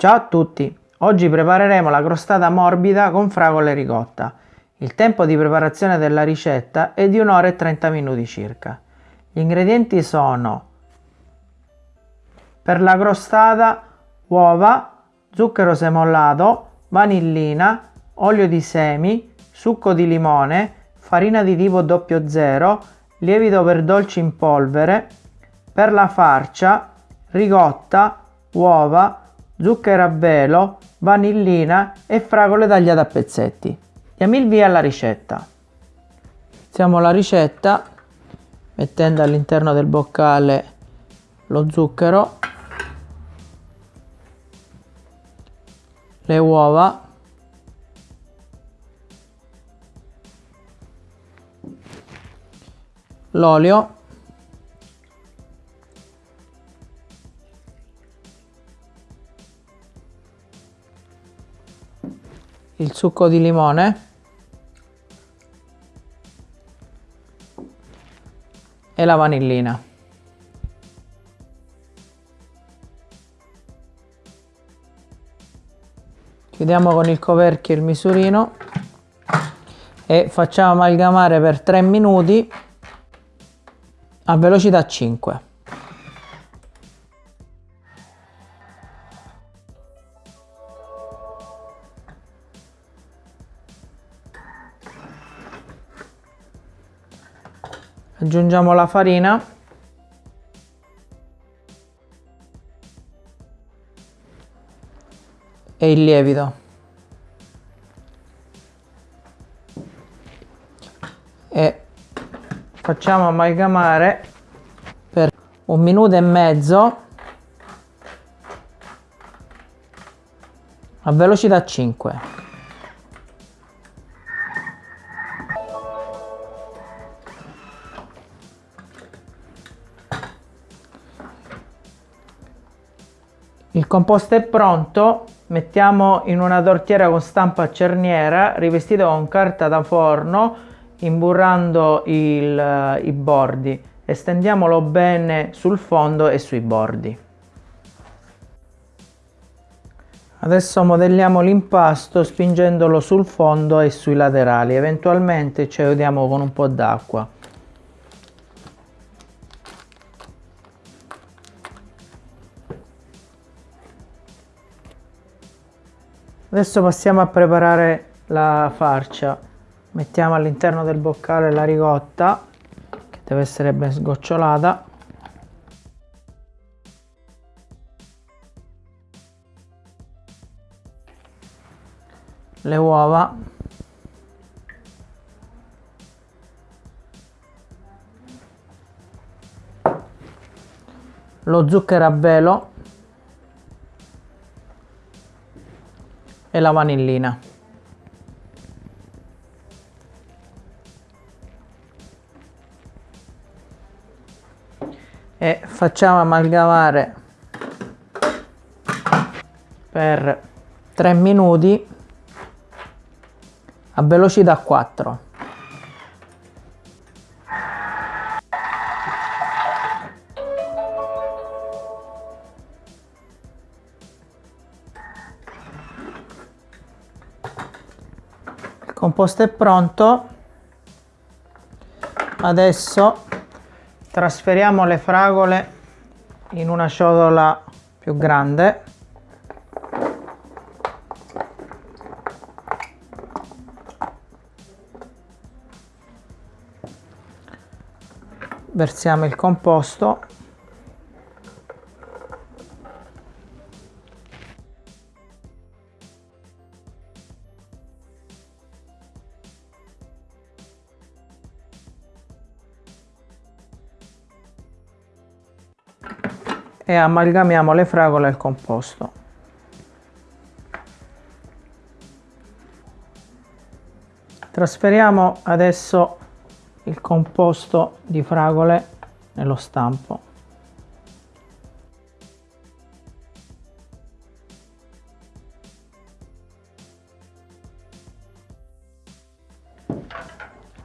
Ciao a tutti! Oggi prepareremo la crostata morbida con fragole ricotta. Il tempo di preparazione della ricetta è di 1 ora e 30 minuti circa. Gli ingredienti sono per la crostata uova, zucchero semollato, vanillina, olio di semi, succo di limone, farina di tipo 00, lievito per dolci in polvere, per la farcia, ricotta, uova, zucchero a velo, vanillina e fragole tagliate a pezzetti. Diamo il via alla ricetta. Iniziamo la ricetta mettendo all'interno del boccale lo zucchero, le uova, l'olio il succo di limone e la vanillina. Chiudiamo con il coperchio il misurino e facciamo amalgamare per 3 minuti a velocità 5. Aggiungiamo la farina. E il lievito. E facciamo amalgamare per un minuto e mezzo a velocità 5 Il composto è pronto, mettiamo in una tortiera con stampa a cerniera rivestita con carta da forno imburrando il, i bordi e stendiamolo bene sul fondo e sui bordi. Adesso modelliamo l'impasto spingendolo sul fondo e sui laterali, eventualmente ci aiutiamo con un po' d'acqua. Adesso passiamo a preparare la farcia. Mettiamo all'interno del boccale la ricotta, che deve essere ben sgocciolata. Le uova. Lo zucchero a velo e la vanillina. E facciamo amalgamare per 3 minuti a velocità 4. Composto è pronto. Adesso trasferiamo le fragole in una ciotola più grande. Versiamo il composto e amalgamiamo le fragole al composto. Trasferiamo adesso il composto di fragole nello stampo.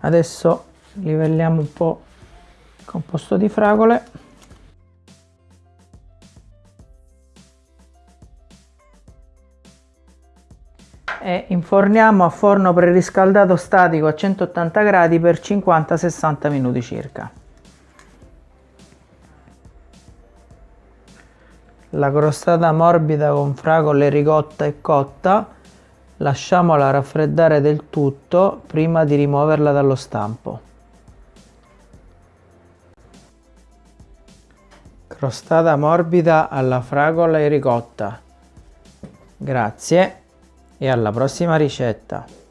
Adesso livelliamo un po' il composto di fragole e inforniamo a forno preriscaldato statico a 180 gradi per 50-60 minuti circa. La crostata morbida con fragole ricotta e cotta lasciamola raffreddare del tutto prima di rimuoverla dallo stampo. Crostata morbida alla fragola e ricotta. Grazie e alla prossima ricetta.